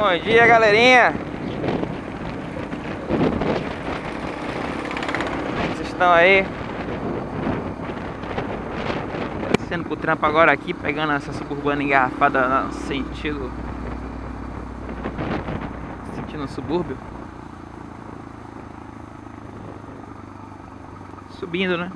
Bom dia, galerinha. Vocês estão aí? Sendo pro trampo agora aqui, pegando essa suburbana engarrafada no sentido... Sentido subúrbio. Subindo, né?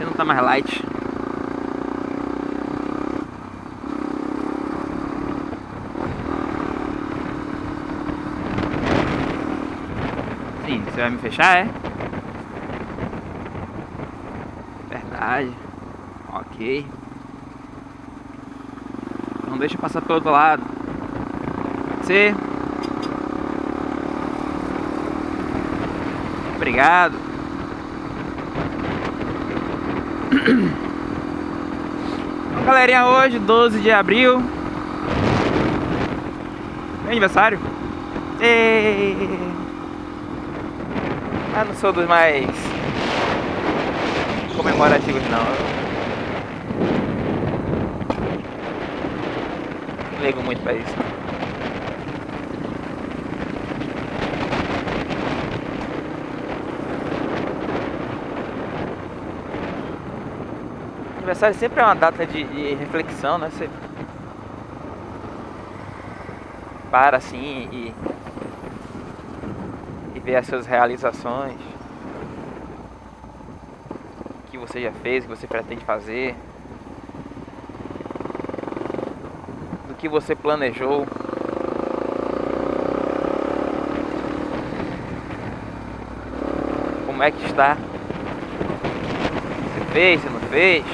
Não tá mais light. Você vai me fechar, é? Verdade. Ok. Não deixa passar pelo outro lado. Ser. Obrigado. Então, galerinha, hoje, 12 de abril. Meu aniversário. E... Ah, não sou dos mais comemorativos não. Não ligo muito pra isso. Aniversário sempre é uma data de, de reflexão, né? Você para assim e ver as suas realizações, o que você já fez, o que você pretende fazer, do que você planejou. Como é que está? Você fez, você não fez?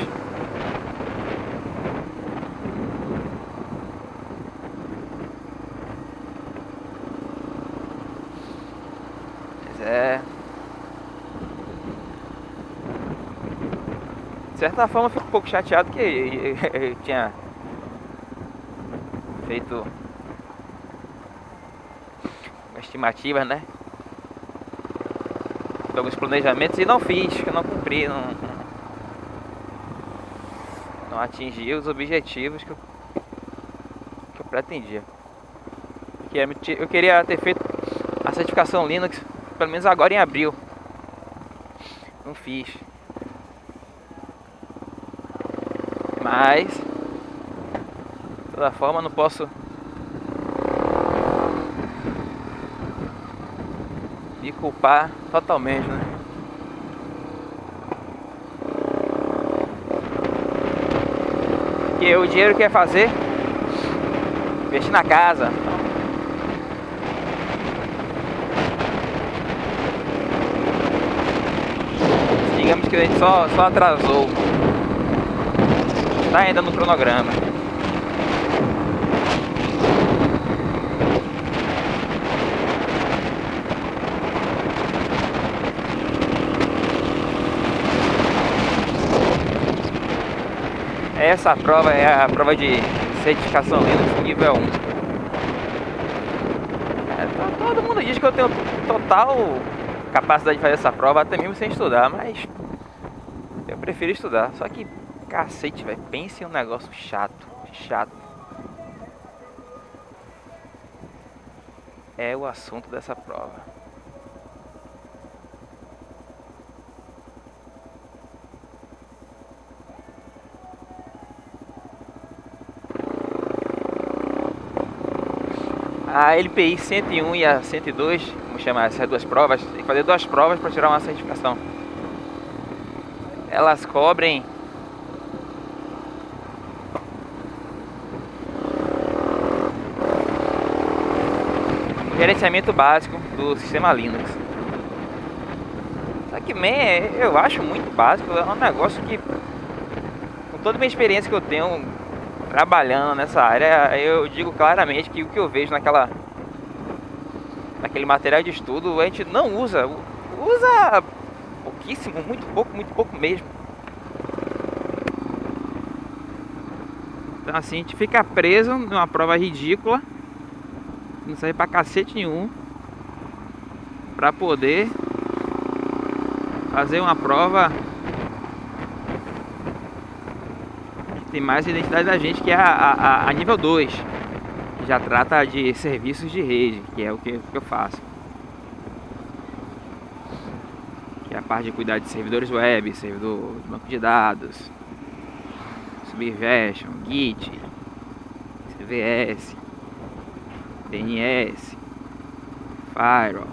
É. De certa forma eu fico um pouco chateado que eu tinha feito estimativas, né? Alguns planejamentos e não fiz, que não cumpri, não, não atingi os objetivos que eu, que eu pretendia. Eu queria ter feito a certificação Linux pelo menos agora em abril. Não fiz. Mas de toda forma não posso me culpar totalmente, né? Porque o dinheiro quer fazer investir na casa, digamos que a gente só, só atrasou. Está ainda no cronograma. Essa prova é a prova de certificação Linux nível 1. É, todo mundo diz que eu tenho total capacidade de fazer essa prova até mesmo sem estudar, mas eu prefiro estudar. Só que, cacete, velho, pense em um negócio chato, chato. É o assunto dessa prova. A LPI 101 e a 102 vamos chamar essas duas provas, tem que fazer duas provas para tirar uma certificação. Elas cobrem o gerenciamento básico do sistema Linux. Só que, man, eu acho muito básico, é um negócio que, com toda a minha experiência que eu tenho trabalhando nessa área, eu digo claramente que o que eu vejo naquela naquele material de estudo, a gente não usa. Usa pouquíssimo, muito pouco, muito pouco mesmo. Então assim, a gente fica preso numa prova ridícula. Não serve pra cacete nenhum. Pra poder fazer uma prova que tem mais identidade da gente, que é a, a, a nível 2. já trata de serviços de rede, que é o que, que eu faço. Que é a parte de cuidar de servidores web, servidor de banco de dados, Subversion, Git, CVS, DNS, Firewall.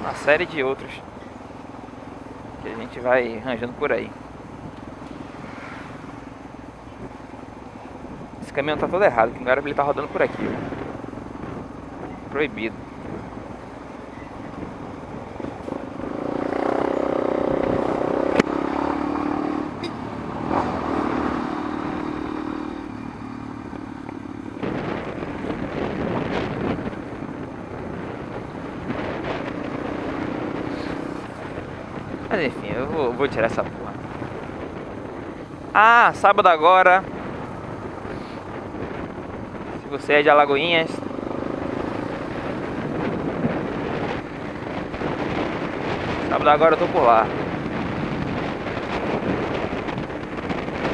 Uma série de outros que a gente vai arranjando por aí. Esse caminhão tá todo errado, que não era pra ele tá rodando por aqui. Proibido. Mas enfim, eu vou, vou tirar essa porra. Ah, sábado agora. Se você é de Alagoinhas. Sábado agora eu tô por lá.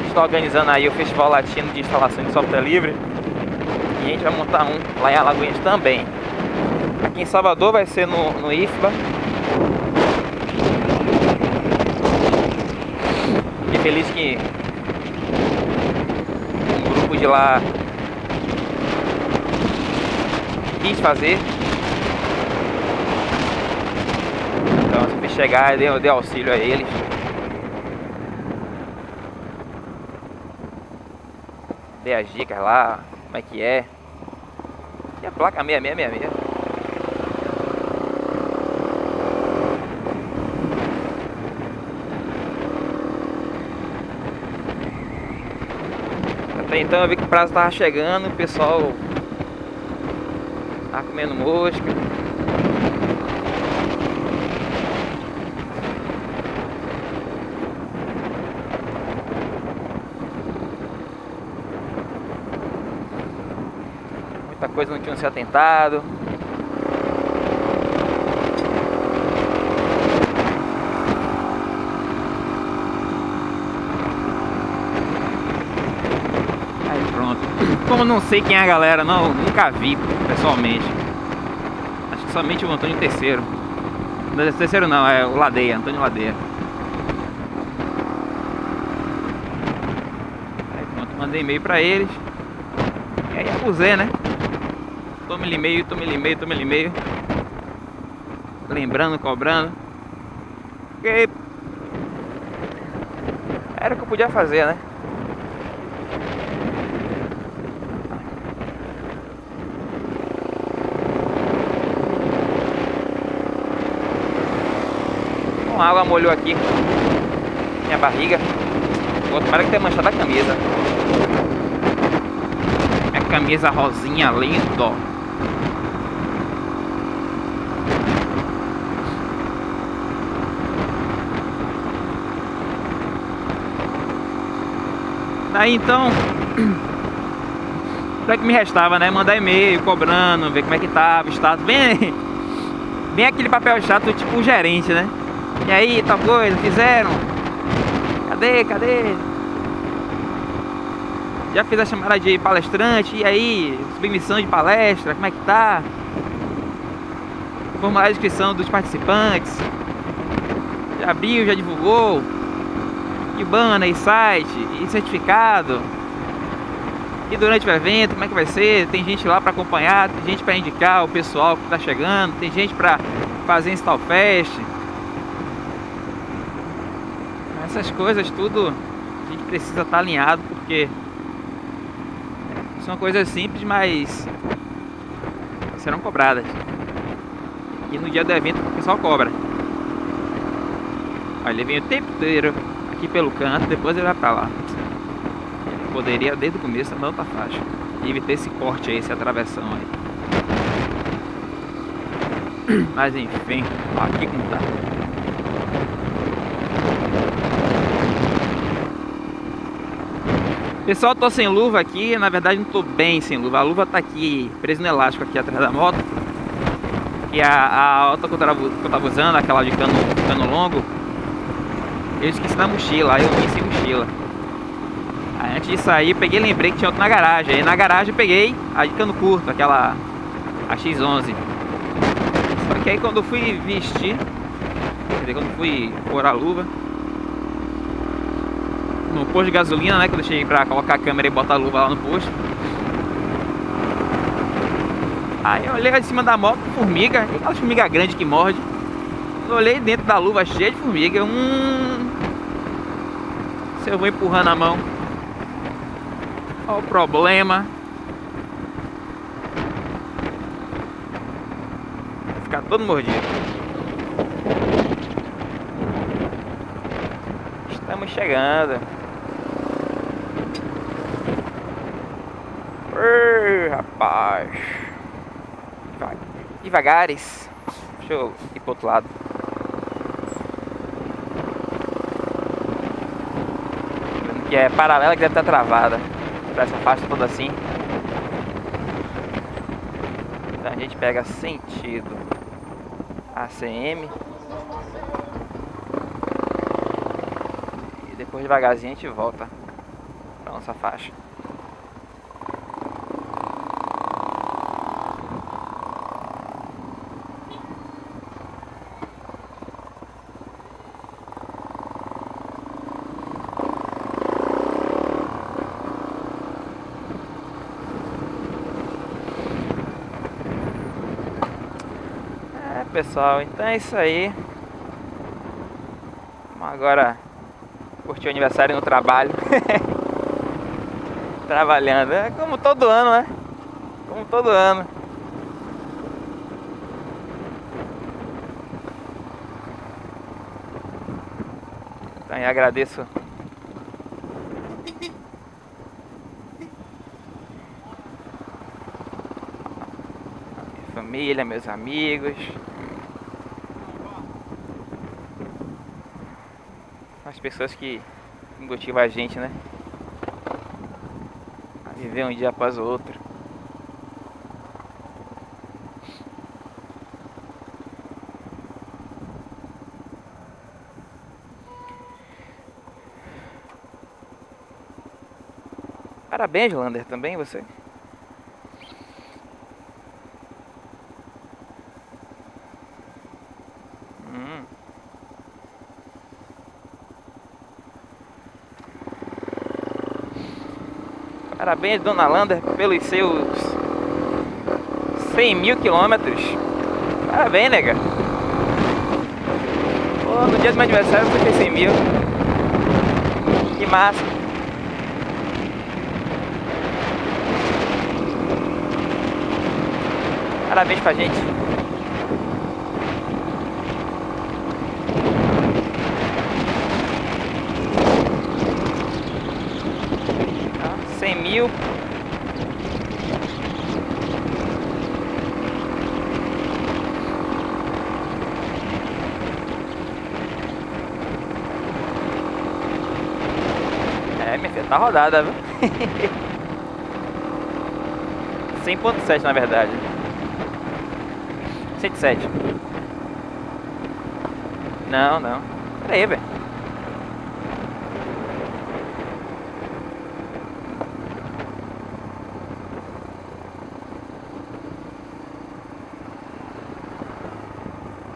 Estou organizando aí o Festival Latino de Instalação de Software Livre. E a gente vai montar um lá em Alagoinhas também. Aqui em Salvador vai ser no, no IFBA. Feliz que um grupo de lá quis fazer. Então se chegar eu dei auxílio a eles. Dei as dicas lá, como é que é. E a placa 6666. Então eu vi que o prazo tava chegando, o pessoal tá comendo mosca. Muita coisa não tinha se atentado. Como não sei quem é a galera, não, nunca vi pessoalmente. Acho que somente o Antônio Terceiro. Terceiro não, é o Ladeia, Antônio Ladeia. Aí pronto, mandei e-mail pra eles. E aí abusei, né? Tome-lhe e-mail, tome-lhe e-mail, tome-lhe e-mail. Lembrando, cobrando. Porque era o que eu podia fazer, né? A água molhou aqui minha barriga. Tomara que tenha manchado a camisa. Minha camisa rosinha lindo. Daí então, o que me restava, né? Mandar e-mail, cobrando, ver como é que tava, status. Bem, bem aquele papel chato, tipo gerente, né? E aí, tal coisa, fizeram? Cadê, cadê? Já fiz a chamada de palestrante, e aí? Submissão de palestra, como é que tá? Formulário de inscrição dos participantes. Já abriu, já divulgou. E banner, e site, e certificado. E durante o evento, como é que vai ser? Tem gente lá para acompanhar, tem gente para indicar o pessoal que está chegando, tem gente para fazer install fest. Essas coisas tudo a gente precisa estar tá alinhado porque são coisas simples, mas serão cobradas. E no dia do evento o pessoal cobra. Olha, ele vem o tempo inteiro aqui pelo canto, depois ele vai pra lá. Ele poderia desde o começo andar outra faixa. E evitar esse corte aí, essa atravessão aí. Mas enfim, aqui como tá. Pessoal, tô sem luva aqui, na verdade não tô bem sem luva. A luva tá aqui, presa no elástico aqui atrás da moto. E a, a outra que eu, tava, eu usando, aquela de cano, cano longo, eu esqueci na mochila, aí eu vim sem mochila. Aí antes de sair, peguei lembrei que tinha outro na garagem. Aí na garagem peguei a de cano curto, aquela a X11. Só que aí quando eu fui vestir, quer dizer, quando fui pôr a luva, no posto de gasolina, né? Quando eu cheguei pra colocar a câmera e botar a luva lá no posto. Aí eu olhei lá de cima da moto, formiga, aquela formiga grande que morde. Eu olhei dentro da luva cheia de formiga. Hum. Se eu vou empurrando a mão. Olha o problema. Vai ficar todo mordido. Estamos chegando. Ei, rapaz. Devagares. Deixa eu ir pro outro lado. Que é paralela que deve estar travada. Pra essa faixa toda assim. Então a gente pega sentido ACM. E depois devagarzinho a gente volta pra nossa faixa. Pessoal, então é isso aí. Vamos agora curtir o aniversário no trabalho. Trabalhando, é como todo ano, né? Como todo ano. Então eu agradeço família, meus amigos. Pessoas que motivam a gente, né? A viver um dia após o outro. Parabéns, Lander, também você. Parabéns, Dona Lander, pelos seus 100 mil quilômetros. Parabéns, nega. Pô, no dia do meu aniversário você fez 100 mil. Que massa. Parabéns pra gente. 100 mil. É, minha filha, tá rodada, viu? 100.7 na verdade. 107. Não, não. Pera aí, velho.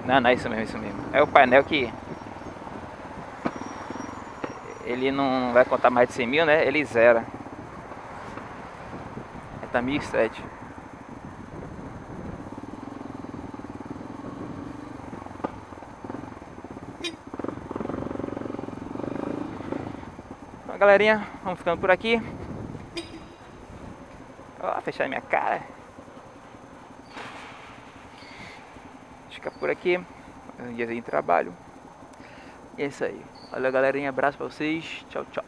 Não, não, é isso mesmo, isso mesmo. É o painel que... Ele não vai contar mais de 100 mil, né? Ele zera. É, tá 1007. Então, galerinha, vamos ficando por aqui. Ó, fechar minha cara. Ficar por aqui. Um dia de trabalho. E é isso aí. Valeu, galerinha. Abraço pra vocês. Tchau, tchau.